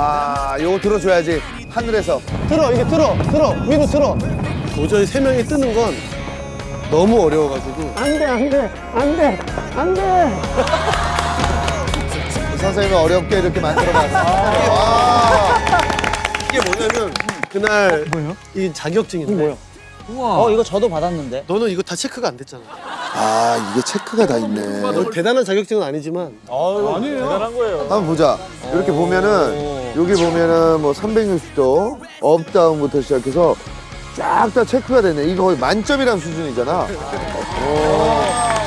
아, 요거 들어줘야지. 하늘에서. 들어 이게 들어 들어 위로 들어 도저히 세 명이 뜨는 건 너무 어려워가지고 안돼 안돼 안돼 안돼 선생님이 어렵게 이렇게 만들어봤어. 와. 이게 뭐냐면 그날 이 자격증인데 뭐야? 어 이거 저도 받았는데. 너는 이거 다 체크가 안 됐잖아 아, 이게 체크가 다 있네. 뭐 대단한 자격증은 아니지만 한번 보자. 이렇게 보면은 여기 보면은 뭐 360도 up down부터 시작해서 쫙 다 체크가 되네. 이거 거의 만점이란 수준이잖아. 오.